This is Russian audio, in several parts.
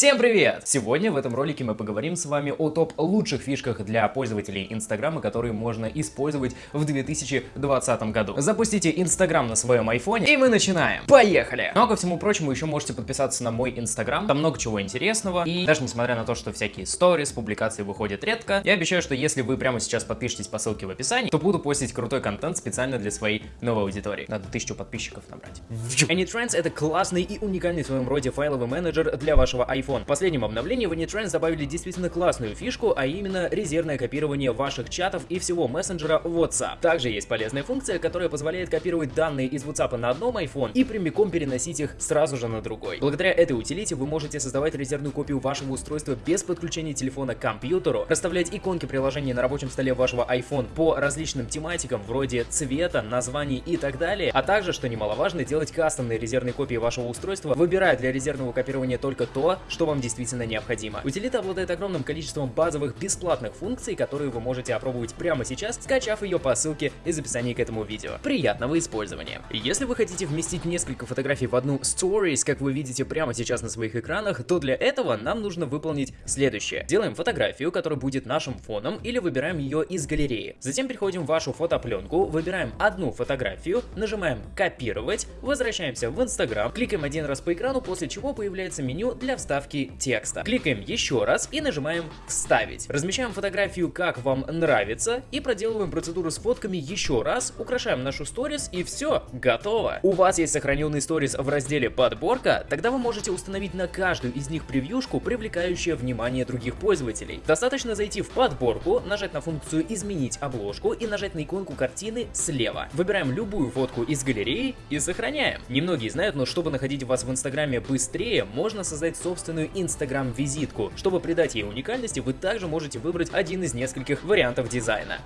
Всем привет! Сегодня в этом ролике мы поговорим с вами о топ лучших фишках для пользователей Инстаграма, которые можно использовать в 2020 году. Запустите Инстаграм на своем айфоне и мы начинаем. Поехали! Ну а ко всему прочему еще можете подписаться на мой Инстаграм, там много чего интересного. И даже несмотря на то, что всякие сторис, публикации выходят редко, я обещаю, что если вы прямо сейчас подпишетесь по ссылке в описании, то буду постить крутой контент специально для своей новой аудитории. Надо тысячу подписчиков набрать. AnyTrends это классный и уникальный в своем роде файловый менеджер для вашего iPhone iPhone. В последнем обновлении в AnyTrends добавили действительно классную фишку, а именно резервное копирование ваших чатов и всего мессенджера WhatsApp. Также есть полезная функция, которая позволяет копировать данные из WhatsApp на одном iPhone и прямиком переносить их сразу же на другой. Благодаря этой утилите вы можете создавать резервную копию вашего устройства без подключения телефона к компьютеру, расставлять иконки приложения на рабочем столе вашего iPhone по различным тематикам вроде цвета, названий и так далее, а также, что немаловажно, делать кастомные резервные копии вашего устройства, выбирая для резервного копирования только то, что вам действительно необходимо. Утилита обладает огромным количеством базовых бесплатных функций, которые вы можете опробовать прямо сейчас, скачав ее по ссылке из описания к этому видео. Приятного использования! Если вы хотите вместить несколько фотографий в одну Stories, как вы видите прямо сейчас на своих экранах, то для этого нам нужно выполнить следующее. Делаем фотографию, которая будет нашим фоном, или выбираем ее из галереи. Затем переходим в вашу фотопленку, выбираем одну фотографию, нажимаем «Копировать», возвращаемся в Instagram, кликаем один раз по экрану, после чего появляется меню для вставки вставки текста. Кликаем еще раз и нажимаем «Вставить». Размещаем фотографию как вам нравится и проделываем процедуру с фотками еще раз, украшаем нашу сторис и все, готово. У вас есть сохраненный сторис в разделе «Подборка», тогда вы можете установить на каждую из них превьюшку, привлекающую внимание других пользователей. Достаточно зайти в подборку, нажать на функцию «Изменить обложку» и нажать на иконку картины слева. Выбираем любую фотку из галереи и сохраняем. Немногие знают, но чтобы находить вас в Инстаграме быстрее, можно создать собственный собственную Instagram-визитку. Чтобы придать ей уникальности, вы также можете выбрать один из нескольких вариантов дизайна.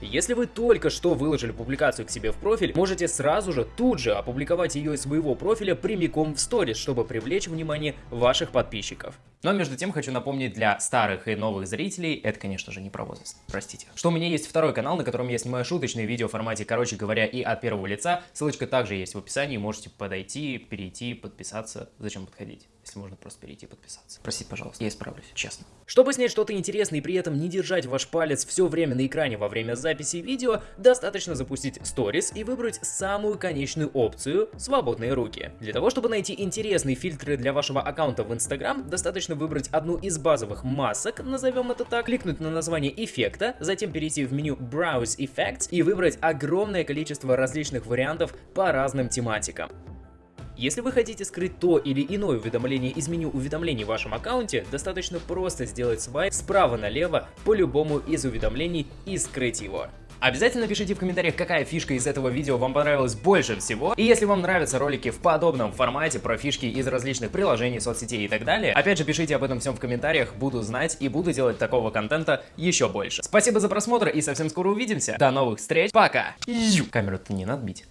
Если вы только что выложили публикацию к себе в профиль, можете сразу же тут же опубликовать ее из своего профиля прямиком в сторис, чтобы привлечь внимание ваших подписчиков. Но между тем хочу напомнить для старых и новых зрителей, это конечно же не про возраст, простите, что у меня есть второй канал, на котором я снимаю шуточные видео в формате, короче говоря, и от первого лица. Ссылочка также есть в описании, можете подойти, перейти, подписаться. Зачем подходить? если можно просто перейти и подписаться. Простите, пожалуйста, я исправлюсь, честно. Чтобы снять что-то интересное и при этом не держать ваш палец все время на экране во время записи видео, достаточно запустить сторис и выбрать самую конечную опцию «Свободные руки». Для того, чтобы найти интересные фильтры для вашего аккаунта в Instagram, достаточно выбрать одну из базовых масок, назовем это так, кликнуть на название эффекта, затем перейти в меню Browse Effects и выбрать огромное количество различных вариантов по разным тематикам. Если вы хотите скрыть то или иное уведомление из меню уведомлений в вашем аккаунте, достаточно просто сделать свайп справа налево по любому из уведомлений и скрыть его. Обязательно пишите в комментариях, какая фишка из этого видео вам понравилась больше всего. И если вам нравятся ролики в подобном формате про фишки из различных приложений, соцсетей и так далее, опять же пишите об этом всем в комментариях, буду знать и буду делать такого контента еще больше. Спасибо за просмотр и совсем скоро увидимся. До новых встреч, пока! Камеру-то не надо бить.